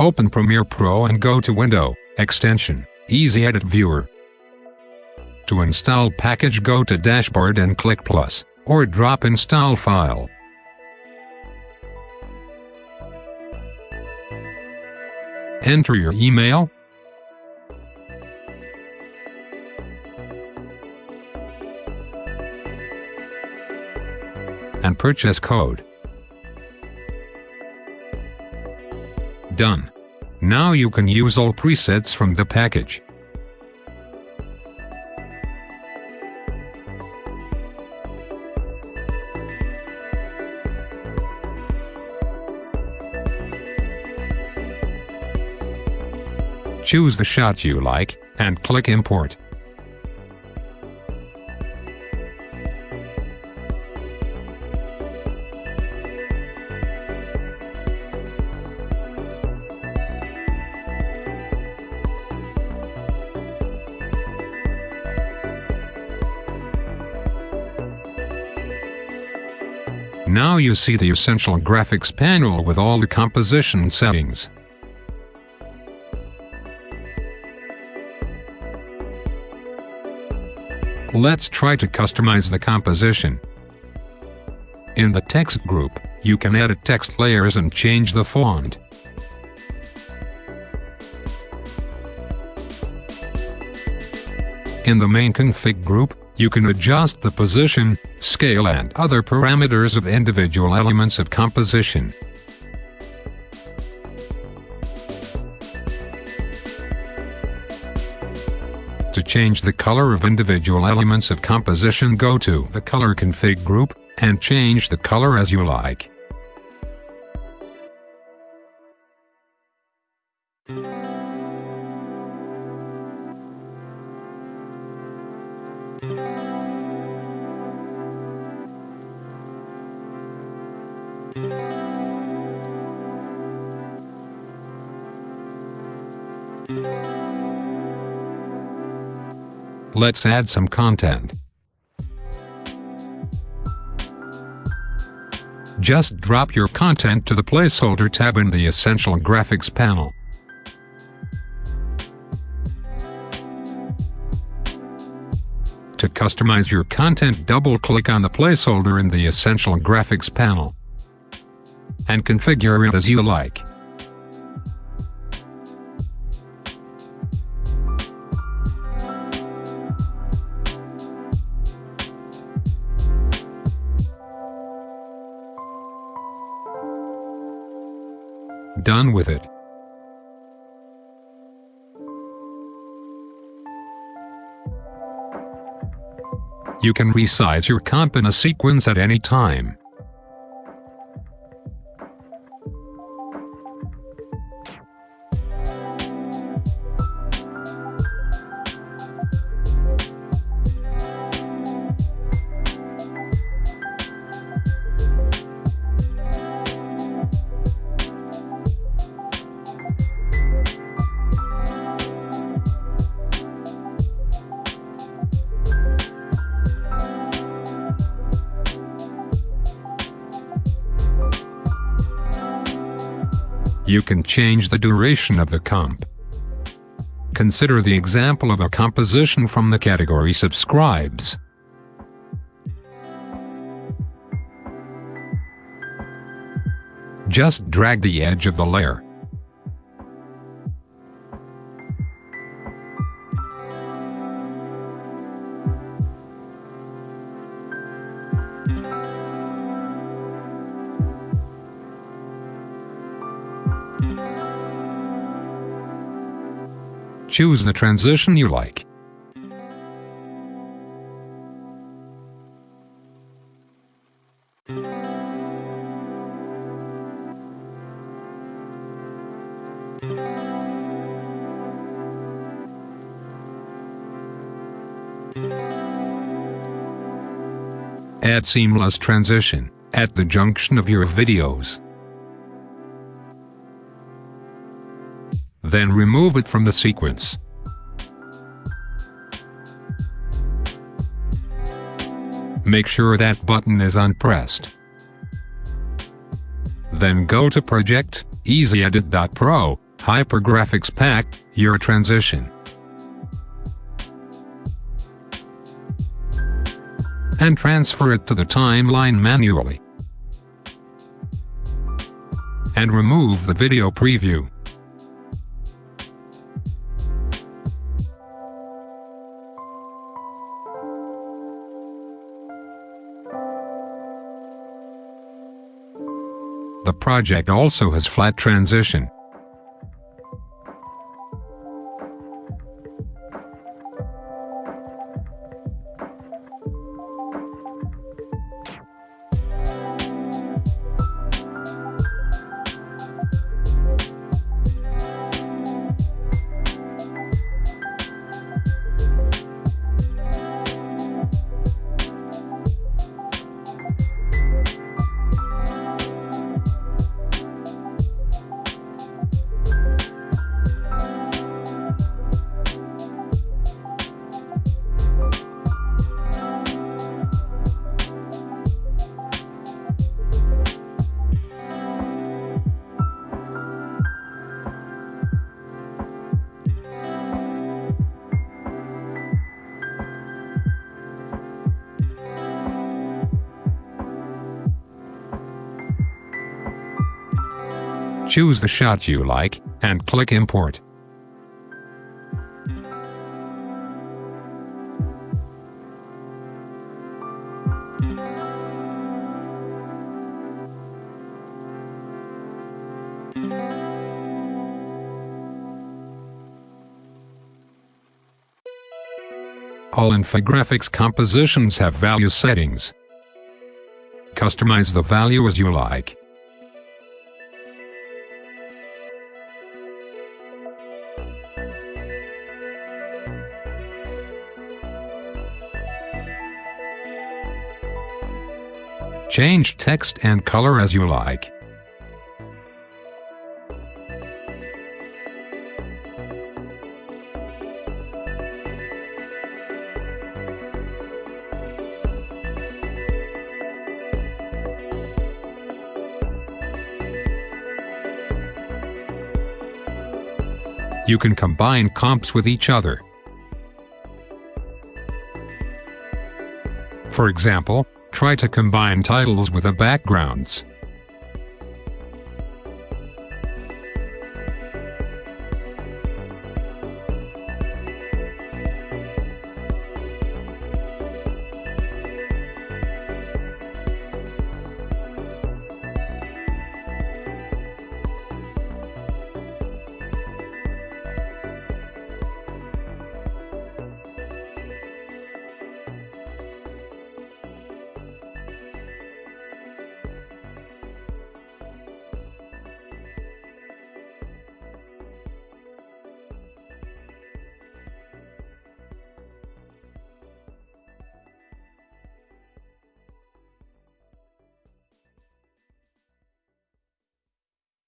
Open Premiere Pro and go to Window, Extension, Easy Edit Viewer. To install package go to Dashboard and click Plus, or drop Install File. Enter your email, and purchase code. Done. Now you can use all presets from the package. Choose the shot you like, and click Import. Now you see the essential graphics panel with all the composition settings. Let's try to customize the composition. In the text group, you can edit text layers and change the font. In the main config group, you can adjust the position, scale and other parameters of individual elements of composition. To change the color of individual elements of composition go to the Color Config group, and change the color as you like. Let's add some content. Just drop your content to the placeholder tab in the Essential Graphics panel. To customize your content double-click on the placeholder in the Essential Graphics panel and configure it as you like. Done with it. You can resize your comp in a sequence at any time. You can change the duration of the comp. Consider the example of a composition from the category subscribes. Just drag the edge of the layer. Choose the transition you like. Add seamless transition at the junction of your videos. Then remove it from the sequence. Make sure that button is unpressed. Then go to Project, EasyEdit.pro, Hypergraphics Pack, your transition. And transfer it to the timeline manually. And remove the video preview. The project also has flat transition. Choose the shot you like, and click Import. All Infographics compositions have value settings. Customize the value as you like. Change text and color as you like. You can combine comps with each other. For example, Try to combine titles with the backgrounds.